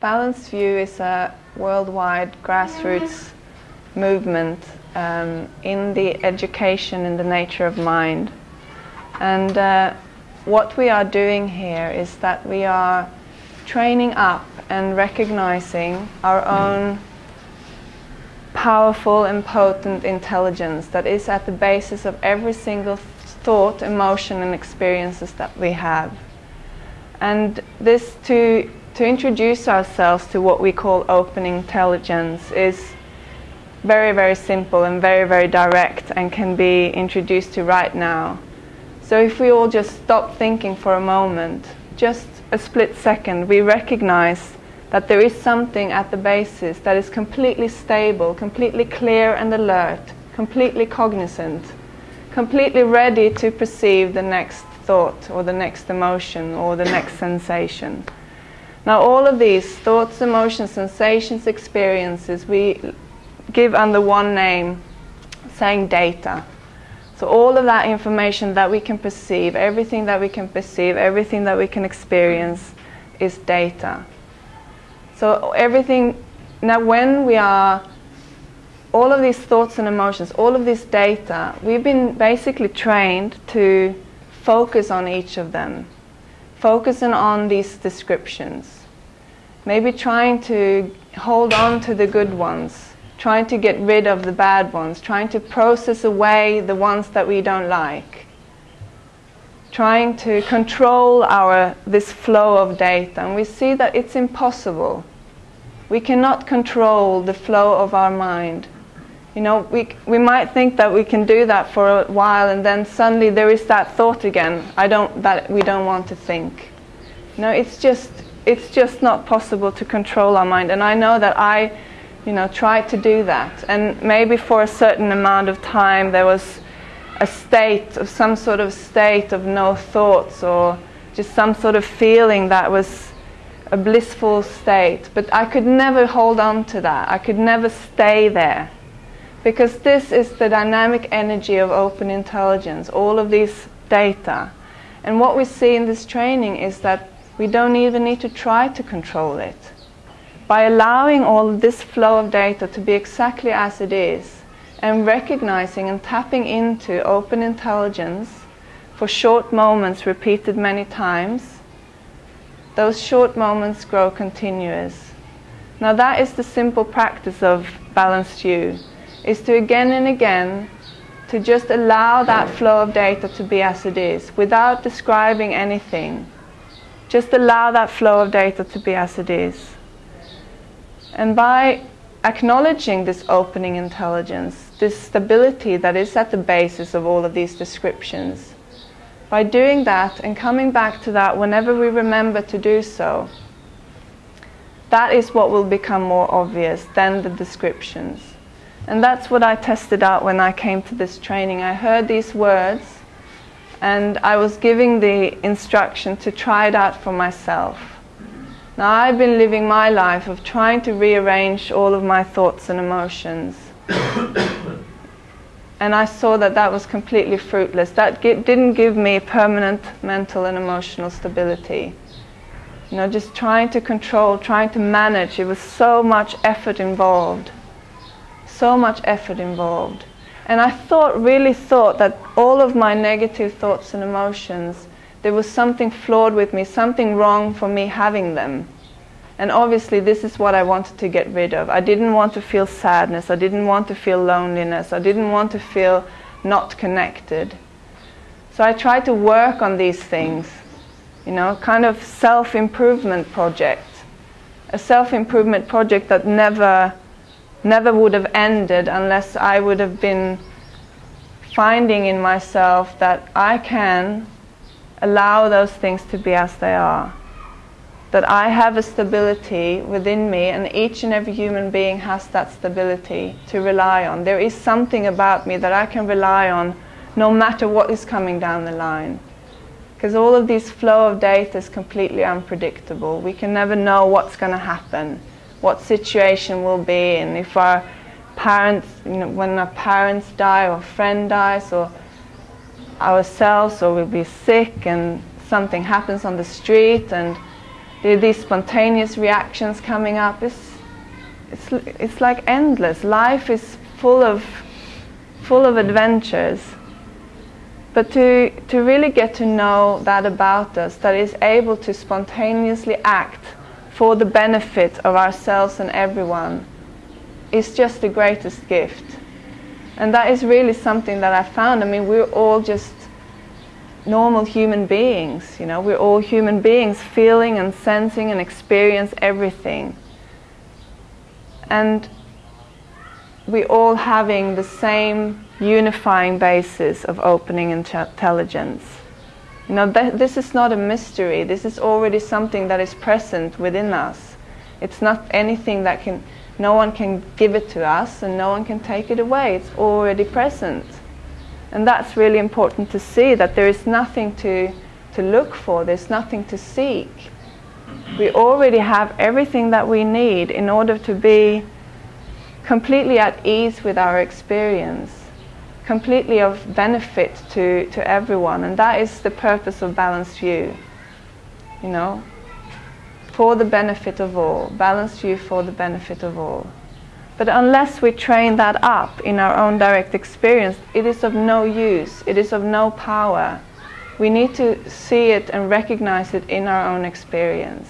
Balanced View is a worldwide grassroots movement um, in the education in the nature of mind. And uh, what we are doing here is that we are training up and recognizing our own powerful and potent intelligence that is at the basis of every single thought, emotion, and experiences that we have. And this to to introduce ourselves to what we call open intelligence is very, very simple and very, very direct and can be introduced to right now. So if we all just stop thinking for a moment, just a split second, we recognize that there is something at the basis that is completely stable, completely clear and alert, completely cognizant, completely ready to perceive the next thought or the next emotion or the next sensation. Now, all of these thoughts, emotions, sensations, experiences, we give under one name, saying data. So, all of that information that we can perceive, everything that we can perceive, everything that we can experience is data. So, everything, now, when we are, all of these thoughts and emotions, all of this data, we've been basically trained to focus on each of them focusing on these descriptions. Maybe trying to hold on to the good ones, trying to get rid of the bad ones, trying to process away the ones that we don't like. Trying to control our this flow of data, and we see that it's impossible. We cannot control the flow of our mind. You know, we, we might think that we can do that for a while and then suddenly there is that thought again, I don't, that we don't want to think. You know, it's just, it's just not possible to control our mind. And I know that I, you know, tried to do that. And maybe for a certain amount of time there was a state of some sort of state of no thoughts or just some sort of feeling that was a blissful state. But I could never hold on to that. I could never stay there because this is the dynamic energy of open intelligence, all of these data. And what we see in this training is that we don't even need to try to control it. By allowing all this flow of data to be exactly as it is, and recognizing and tapping into open intelligence for short moments repeated many times, those short moments grow continuous. Now, that is the simple practice of balanced view is to again and again to just allow that flow of data to be as it is without describing anything. Just allow that flow of data to be as it is. And by acknowledging this open intelligence, this stability that is at the basis of all of these descriptions, by doing that and coming back to that whenever we remember to do so, that is what will become more obvious than the descriptions. And that's what I tested out when I came to this training. I heard these words and I was giving the instruction to try it out for myself. Now, I've been living my life of trying to rearrange all of my thoughts and emotions. and I saw that that was completely fruitless. That didn't give me permanent mental and emotional stability. You know, just trying to control, trying to manage, it was so much effort involved so much effort involved. And I thought, really thought that all of my negative thoughts and emotions, there was something flawed with me, something wrong for me having them. And obviously, this is what I wanted to get rid of. I didn't want to feel sadness. I didn't want to feel loneliness. I didn't want to feel not connected. So I tried to work on these things, you know, kind of self improvement project. A self improvement project that never never would have ended unless I would have been finding in myself that I can allow those things to be as they are. That I have a stability within me, and each and every human being has that stability to rely on. There is something about me that I can rely on no matter what is coming down the line. Because all of this flow of data is completely unpredictable. We can never know what's going to happen what situation will be and if our parents, you know, when our parents die or a friend dies or ourselves or we'll be sick and something happens on the street and There are these spontaneous reactions coming up. It's, it's, it's like endless. Life is full of, full of adventures. But to, to really get to know that about us, that is able to spontaneously act for the benefit of ourselves and everyone, is just the greatest gift. And that is really something that I found. I mean, we're all just normal human beings, you know, we're all human beings feeling and sensing and experience everything. And we all having the same unifying basis of open intelligence. You know, th this is not a mystery. This is already something that is present within us. It's not anything that can, no one can give it to us and no one can take it away. It's already present. And that's really important to see that there is nothing to, to look for, there's nothing to seek. We already have everything that we need in order to be completely at ease with our experience, completely of benefit to, to everyone. And that is the purpose of Balanced View. You know, for the benefit of all, Balanced View for the benefit of all. But unless we train that up in our own direct experience, it is of no use, it is of no power. We need to see it and recognize it in our own experience.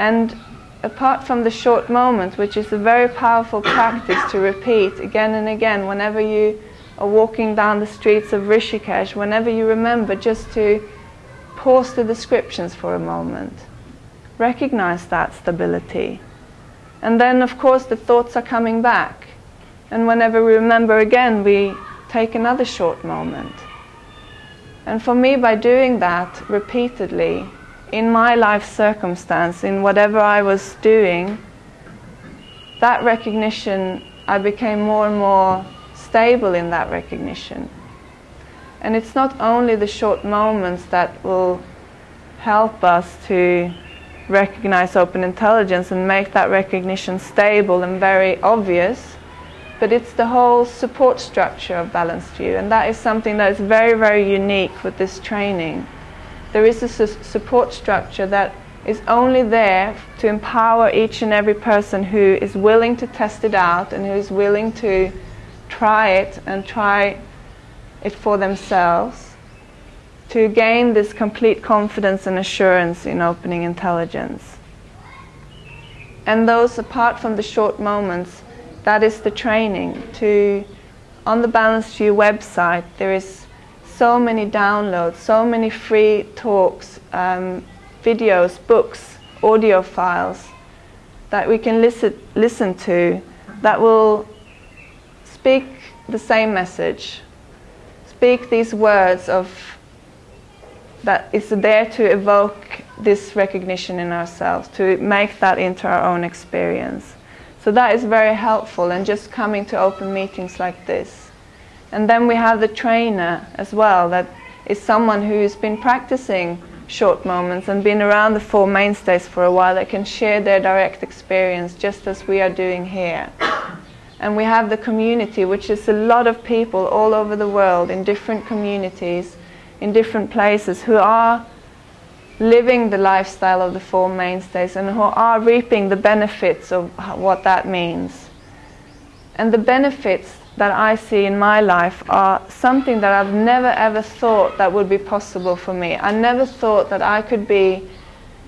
And apart from the short moment, which is a very powerful practice to repeat again and again whenever you are walking down the streets of Rishikesh, whenever you remember just to pause the descriptions for a moment. Recognize that stability. And then, of course, the thoughts are coming back. And whenever we remember again, we take another short moment. And for me, by doing that repeatedly, in my life circumstance, in whatever I was doing, that recognition, I became more and more stable in that recognition. And it's not only the short moments that will help us to recognize open intelligence and make that recognition stable and very obvious. But it's the whole support structure of balanced view, and that is something that is very, very unique with this training. There is a su support structure that is only there to empower each and every person who is willing to test it out and who is willing to try it and try it for themselves to gain this complete confidence and assurance in open intelligence. And those, apart from the short moments, that is the training. To, on the Balanced View website, there is so many downloads, so many free talks, um, videos, books, audio files that we can listen, listen to that will speak the same message, speak these words of that is there to evoke this recognition in ourselves, to make that into our own experience. So that is very helpful and just coming to open meetings like this. And then we have the trainer as well, that is someone who's been practicing short moments and been around the Four Mainstays for a while that can share their direct experience just as we are doing here. And we have the community, which is a lot of people all over the world in different communities in different places who are living the lifestyle of the Four Mainstays and who are reaping the benefits of what that means. And the benefits that I see in my life are something that I've never ever thought that would be possible for me. I never thought that I could be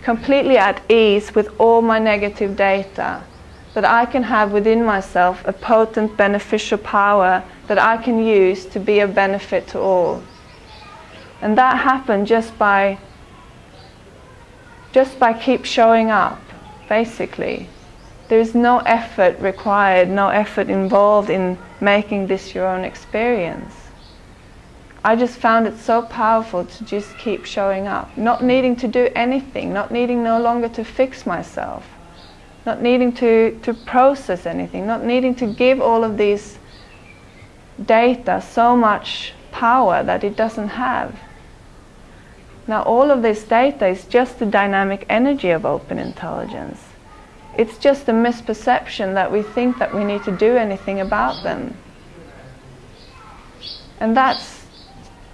completely at ease with all my negative data, that I can have within myself a potent beneficial power that I can use to be of benefit to all. And that happened just by just by keep showing up, basically. There's no effort required, no effort involved in making this your own experience. I just found it so powerful to just keep showing up, not needing to do anything, not needing no longer to fix myself, not needing to, to process anything, not needing to give all of these data so much power that it doesn't have. Now all of this data is just the dynamic energy of open intelligence. It's just a misperception that we think that we need to do anything about them. And that's,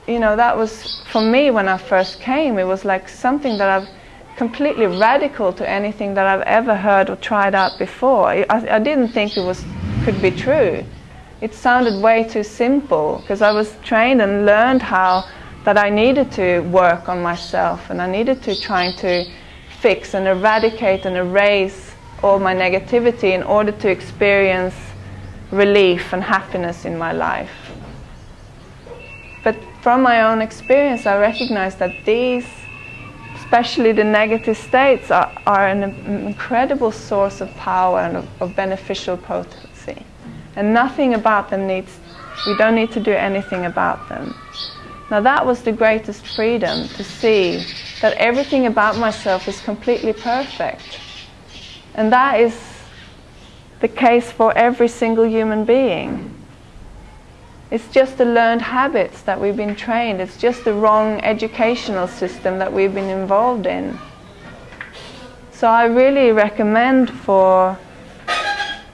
you know, that was, for me when I first came, it was like something that I've completely radical to anything that I've ever heard or tried out before. I, I didn't think it was could be true. It sounded way too simple because I was trained and learned how that I needed to work on myself and I needed to try to fix and eradicate and erase all my negativity in order to experience relief and happiness in my life. But from my own experience, I recognize that these, especially the negative states, are, are an incredible source of power and of, of beneficial potency. And nothing about them needs, we don't need to do anything about them. Now, that was the greatest freedom to see that everything about myself is completely perfect. And that is the case for every single human being. It's just the learned habits that we've been trained. It's just the wrong educational system that we've been involved in. So I really recommend for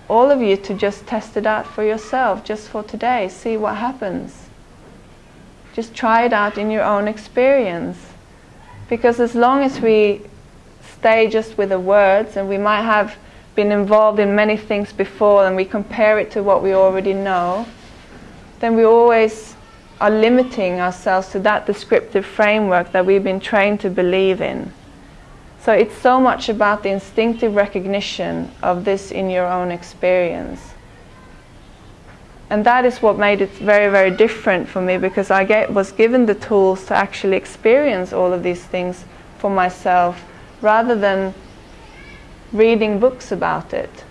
all of you to just test it out for yourself, just for today, see what happens. Just try it out in your own experience. Because as long as we stay just with the words, and we might have been involved in many things before, and we compare it to what we already know, then we always are limiting ourselves to that descriptive framework that we've been trained to believe in. So it's so much about the instinctive recognition of this in your own experience and that is what made it very, very different for me because I get, was given the tools to actually experience all of these things for myself rather than reading books about it.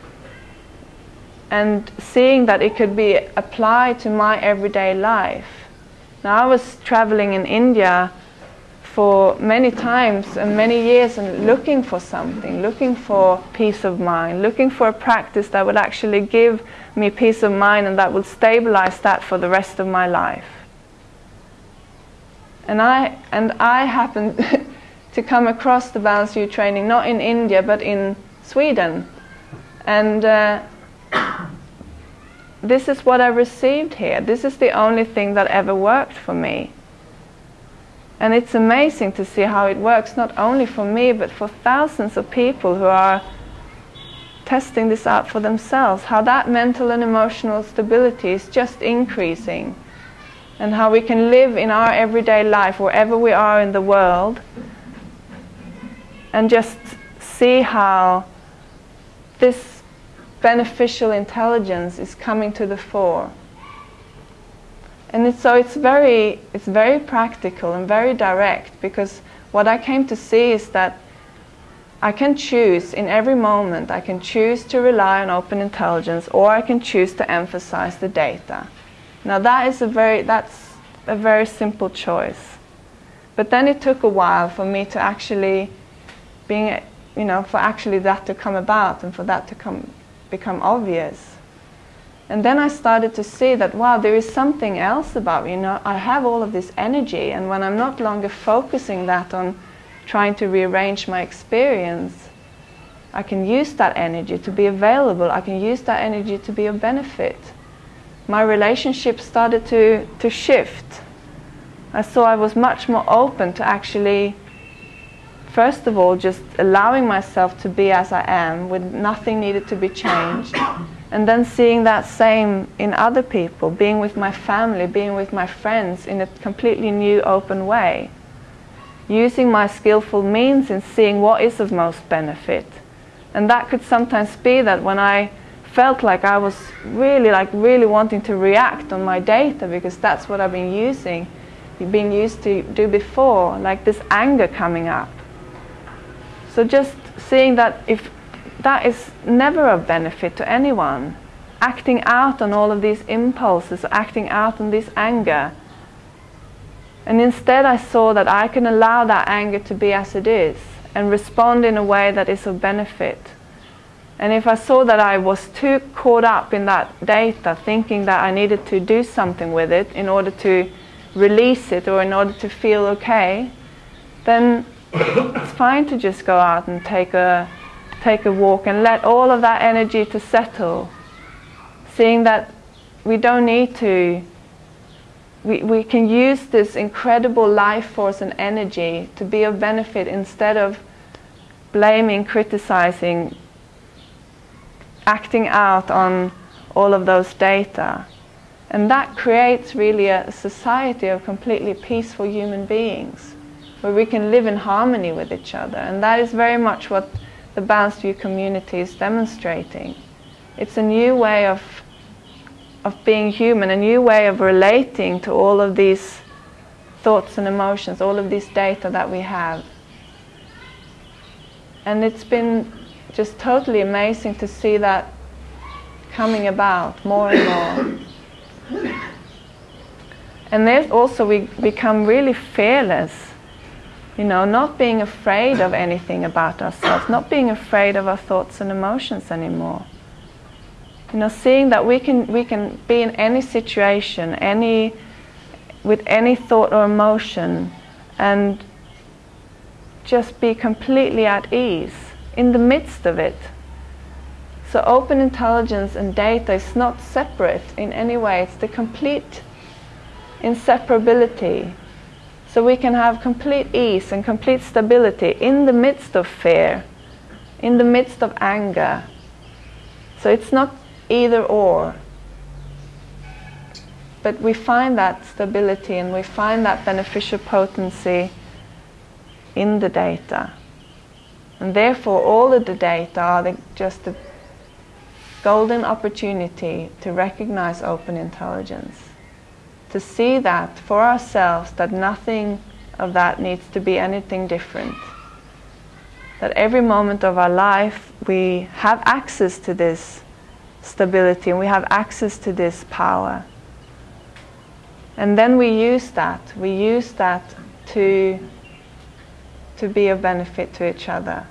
And seeing that it could be applied to my everyday life. Now, I was traveling in India for many times and many years and looking for something, looking for peace of mind, looking for a practice that would actually give me peace of mind and that would stabilize that for the rest of my life. And I, and I happened to come across the Balanced View training not in India but in Sweden. And uh, this is what I received here. This is the only thing that ever worked for me. And it's amazing to see how it works, not only for me, but for thousands of people who are testing this out for themselves. How that mental and emotional stability is just increasing. And how we can live in our everyday life, wherever we are in the world, and just see how this beneficial intelligence is coming to the fore. And it's, so it's very, it's very practical and very direct because what I came to see is that I can choose in every moment, I can choose to rely on open intelligence or I can choose to emphasize the data. Now that is a very, that's a very simple choice. But then it took a while for me to actually being, you know, for actually that to come about and for that to come, become obvious. And then I started to see that, wow, there is something else about me. You know, I have all of this energy, and when I'm not longer focusing that on trying to rearrange my experience, I can use that energy to be available. I can use that energy to be of benefit. My relationship started to, to shift. I saw I was much more open to actually, first of all, just allowing myself to be as I am, with nothing needed to be changed and then seeing that same in other people, being with my family, being with my friends in a completely new, open way. Using my skillful means in seeing what is of most benefit. And that could sometimes be that when I felt like I was really, like, really wanting to react on my data because that's what I've been using, been used to do before, like this anger coming up. So just seeing that if that is never of benefit to anyone. Acting out on all of these impulses, acting out on this anger. And instead, I saw that I can allow that anger to be as it is and respond in a way that is of benefit. And if I saw that I was too caught up in that data, thinking that I needed to do something with it in order to release it or in order to feel okay, then it's fine to just go out and take a take a walk and let all of that energy to settle. Seeing that we don't need to, we, we can use this incredible life force and energy to be of benefit instead of blaming, criticizing, acting out on all of those data. And that creates really a society of completely peaceful human beings where we can live in harmony with each other. And that is very much what the Balanced View community is demonstrating. It's a new way of, of being human, a new way of relating to all of these thoughts and emotions, all of this data that we have. And it's been just totally amazing to see that coming about more and more. And there's also we become really fearless, you know, not being afraid of anything about ourselves, not being afraid of our thoughts and emotions anymore. You know, seeing that we can we can be in any situation, any with any thought or emotion, and just be completely at ease in the midst of it. So open intelligence and data is not separate in any way. It's the complete inseparability. So we can have complete ease and complete stability in the midst of fear, in the midst of anger. So it's not either or. But we find that stability and we find that beneficial potency in the data. And therefore, all of the data are the, just a golden opportunity to recognize open intelligence, to see that for ourselves that nothing of that needs to be anything different. That every moment of our life we have access to this stability and we have access to this power. And then we use that. We use that to to be of benefit to each other.